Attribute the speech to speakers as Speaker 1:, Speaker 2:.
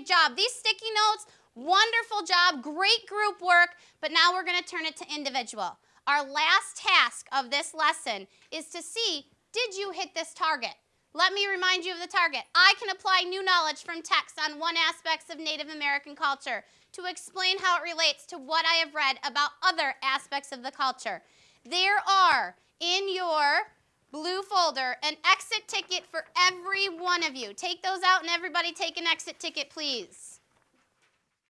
Speaker 1: job. These sticky notes, wonderful job, great group work, but now we're going to turn it to individual. Our last task of this lesson is to see, did you hit this target? Let me remind you of the target. I can apply new knowledge from text on one aspects of Native American culture to explain how it relates to what I have read about other aspects of the culture. There are in your blue folder an exit ticket for every one of you. Take those out and everybody take an exit ticket, please.